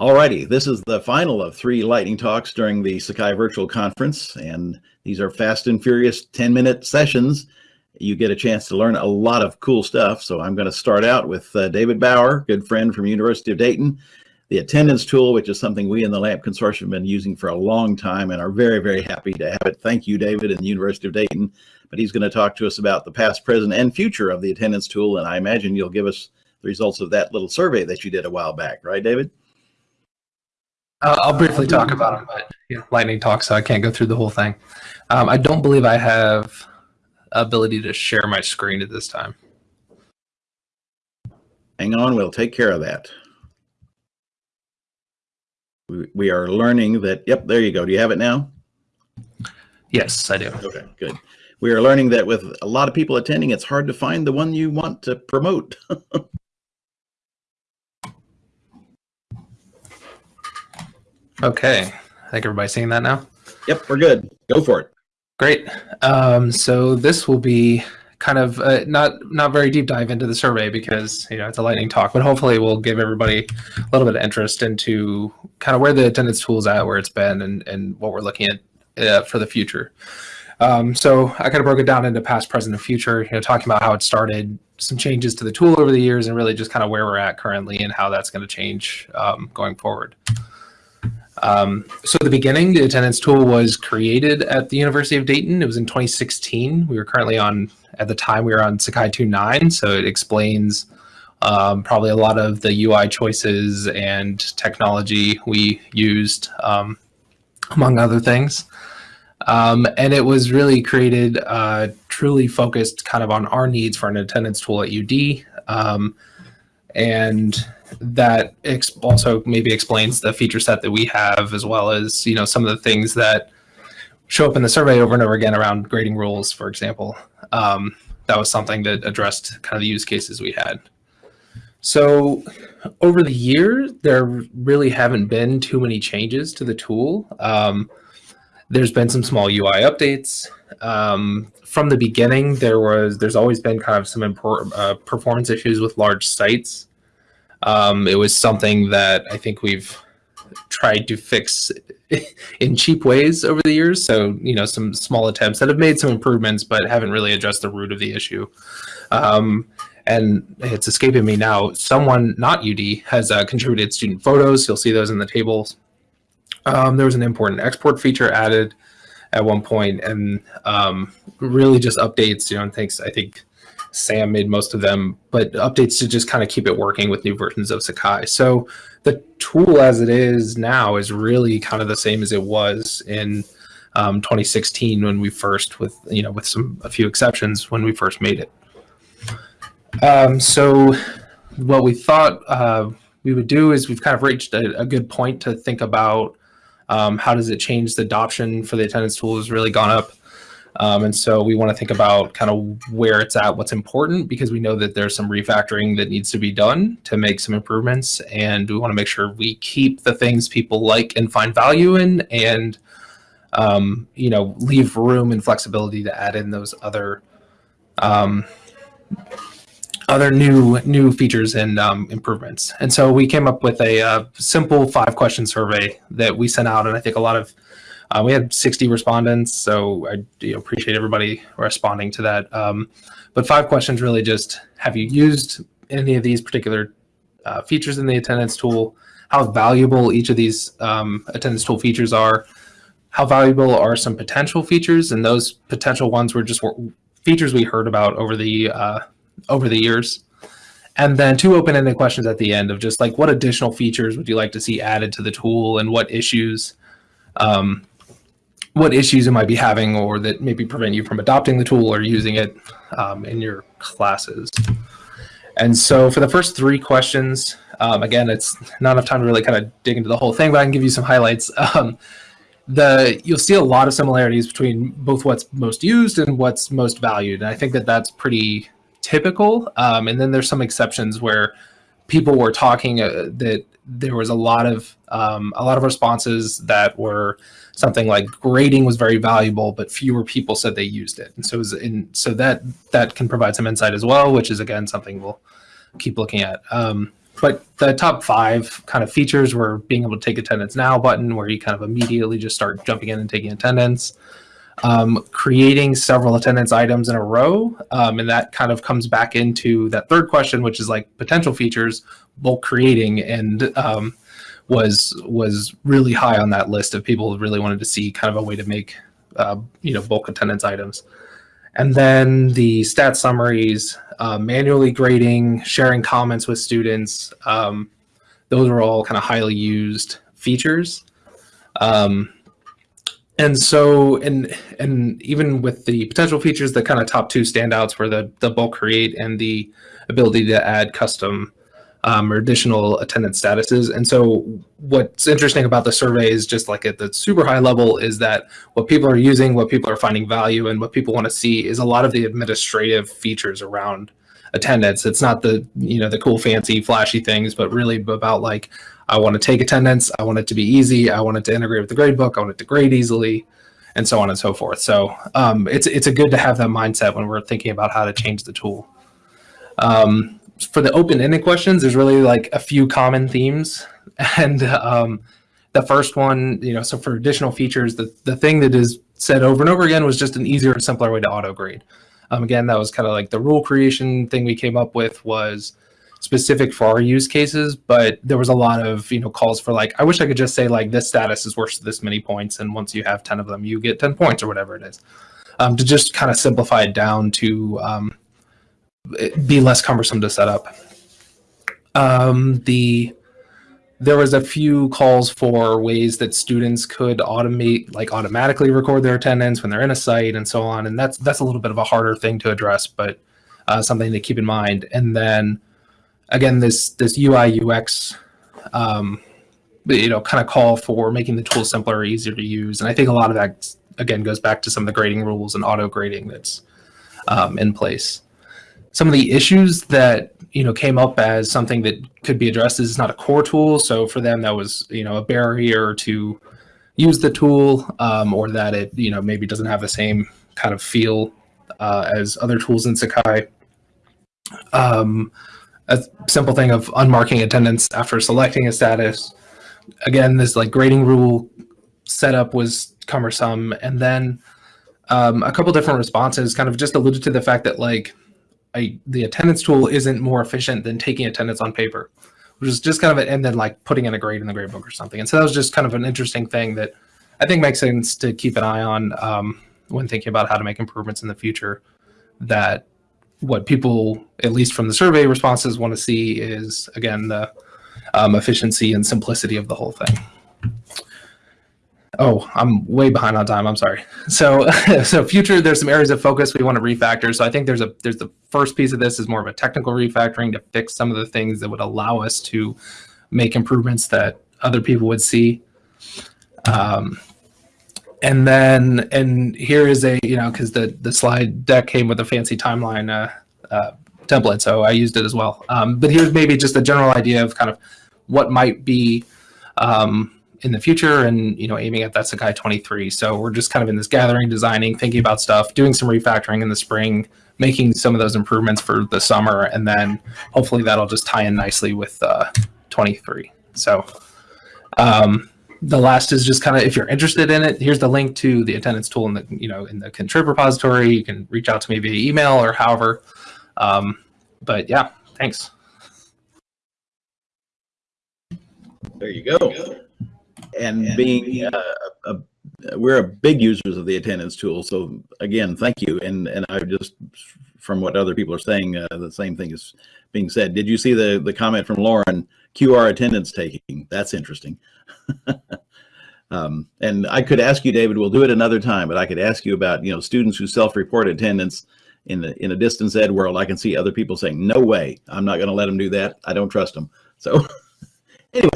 Alrighty, this is the final of three lightning talks during the Sakai Virtual Conference, and these are fast and furious 10-minute sessions. You get a chance to learn a lot of cool stuff, so I'm going to start out with uh, David Bauer, good friend from University of Dayton, the attendance tool, which is something we in the LAMP Consortium have been using for a long time and are very, very happy to have it. Thank you, David, and the University of Dayton. But he's going to talk to us about the past, present, and future of the attendance tool, and I imagine you'll give us the results of that little survey that you did a while back, right, David? Uh, I'll briefly talk about them, but lightning talk, so I can't go through the whole thing. Um, I don't believe I have ability to share my screen at this time. Hang on, we'll take care of that. We, we are learning that, yep, there you go. Do you have it now? Yes, I do. Okay, good. We are learning that with a lot of people attending, it's hard to find the one you want to promote. Okay, I think everybody's seeing that now. Yep, we're good. Go for it. Great. Um, so this will be kind of uh, not not very deep dive into the survey because you know it's a lightning talk, but hopefully we'll give everybody a little bit of interest into kind of where the attendance tool is at, where it's been, and and what we're looking at uh, for the future. Um, so I kind of broke it down into past, present, and future. You know, talking about how it started, some changes to the tool over the years, and really just kind of where we're at currently and how that's going to change um, going forward. Um, so the beginning, the attendance tool was created at the University of Dayton. It was in 2016. We were currently on, at the time we were on Sakai 2.9, so it explains um, probably a lot of the UI choices and technology we used, um, among other things. Um, and it was really created uh, truly focused kind of on our needs for an attendance tool at UD. And that also maybe explains the feature set that we have as well as you know some of the things that show up in the survey over and over again around grading rules for example. Um, that was something that addressed kind of the use cases we had. So over the years there really haven't been too many changes to the tool. Um, there's been some small ui updates um, from the beginning there was there's always been kind of some uh, performance issues with large sites um, it was something that I think we've tried to fix in cheap ways over the years. So, you know, some small attempts that have made some improvements, but haven't really addressed the root of the issue. Um, and it's escaping me now. Someone, not UD, has uh, contributed student photos. You'll see those in the tables. Um, there was an import and export feature added at one point, and um, really just updates. You know, and thanks. I think Sam made most of them, but updates to just kind of keep it working with new versions of Sakai. So the tool as it is now is really kind of the same as it was in um, 2016 when we first, with you know, with some a few exceptions when we first made it. Um, so what we thought uh, we would do is we've kind of reached a, a good point to think about um, how does it change the adoption for the attendance tool has really gone up um, and so we want to think about kind of where it's at, what's important, because we know that there's some refactoring that needs to be done to make some improvements. And we want to make sure we keep the things people like and find value in and, um, you know, leave room and flexibility to add in those other um, other new new features and um, improvements. And so we came up with a uh, simple five question survey that we sent out. And I think a lot of uh, we had 60 respondents, so I you know, appreciate everybody responding to that. Um, but five questions really just, have you used any of these particular uh, features in the attendance tool? How valuable each of these um, attendance tool features are? How valuable are some potential features? And those potential ones were just features we heard about over the uh, over the years. And then two open-ended questions at the end of just like what additional features would you like to see added to the tool and what issues um, what issues it might be having or that maybe prevent you from adopting the tool or using it um, in your classes. And so for the first three questions, um, again, it's not enough time to really kind of dig into the whole thing, but I can give you some highlights. Um, the You'll see a lot of similarities between both what's most used and what's most valued. And I think that that's pretty typical. Um, and then there's some exceptions where people were talking uh, that there was a lot of um, a lot of responses that were something like grading was very valuable, but fewer people said they used it. And so, it in, so that that can provide some insight as well, which is again something we'll keep looking at. Um, but the top five kind of features were being able to take attendance now button, where you kind of immediately just start jumping in and taking attendance. Um, creating several attendance items in a row, um, and that kind of comes back into that third question, which is like potential features, bulk creating, and um, was was really high on that list of people who really wanted to see kind of a way to make uh, you know bulk attendance items. And then the stat summaries, uh, manually grading, sharing comments with students. Um, those are all kind of highly used features. Um, and so, and and even with the potential features, the kind of top two standouts were the the bulk create and the ability to add custom um, or additional attendance statuses. And so, what's interesting about the survey is just like at the super high level is that what people are using, what people are finding value, and what people want to see is a lot of the administrative features around attendance. It's not the you know the cool, fancy, flashy things, but really about like I want to take attendance. I want it to be easy. I want it to integrate with the gradebook. I want it to grade easily, and so on and so forth. So um, it's it's a good to have that mindset when we're thinking about how to change the tool. Um, for the open-ended questions, there's really like a few common themes, and um, the first one, you know, so for additional features, the the thing that is said over and over again was just an easier and simpler way to auto grade. Um, again, that was kind of like the rule creation thing we came up with was specific for our use cases, but there was a lot of you know calls for like I wish I could just say like this status is worth this many points, and once you have ten of them, you get ten points or whatever it is. Um, to just kind of simplify it down to um, be less cumbersome to set up. Um, the there was a few calls for ways that students could automate like automatically record their attendance when they're in a site and so on, and that's that's a little bit of a harder thing to address, but uh, something to keep in mind. And then again, this this UI UX, um, you know, kind of call for making the tool simpler, easier to use, and I think a lot of that again goes back to some of the grading rules and auto grading that's um, in place. Some of the issues that you know came up as something that could be addressed is it's not a core tool, so for them that was you know a barrier to use the tool, um, or that it you know maybe doesn't have the same kind of feel uh, as other tools in Sakai. Um, a simple thing of unmarking attendance after selecting a status. Again, this like grading rule setup was cumbersome. And then um, a couple different responses kind of just alluded to the fact that like I, the attendance tool isn't more efficient than taking attendance on paper, which is just kind of, a, and then like putting in a grade in the grade book or something. And so that was just kind of an interesting thing that I think makes sense to keep an eye on um, when thinking about how to make improvements in the future that what people, at least from the survey responses, want to see is again the um, efficiency and simplicity of the whole thing. Oh, I'm way behind on time. I'm sorry. So, so future, there's some areas of focus we want to refactor. So I think there's a there's the first piece of this is more of a technical refactoring to fix some of the things that would allow us to make improvements that other people would see. Um, and then and here is a you know because the the slide deck came with a fancy timeline uh, uh, template so i used it as well um, but here's maybe just a general idea of kind of what might be um, in the future and you know aiming at that sakai 23 so we're just kind of in this gathering designing thinking about stuff doing some refactoring in the spring making some of those improvements for the summer and then hopefully that'll just tie in nicely with uh, 23 so um, the last is just kind of if you're interested in it here's the link to the attendance tool in the you know in the contrib repository. You can reach out to me via email or however. Um, but yeah thanks. There you go and being uh, a, a, we're a big users of the attendance tool. So again thank you. And and i just from what other people are saying uh, the same thing is being said. Did you see the the comment from lauren? Qr attendance taking. That's interesting. Um, and I could ask you, David, we'll do it another time, but I could ask you about, you know, students who self-report attendance in the in a distance ed world. I can see other people saying, no way, I'm not going to let them do that. I don't trust them. So anyway,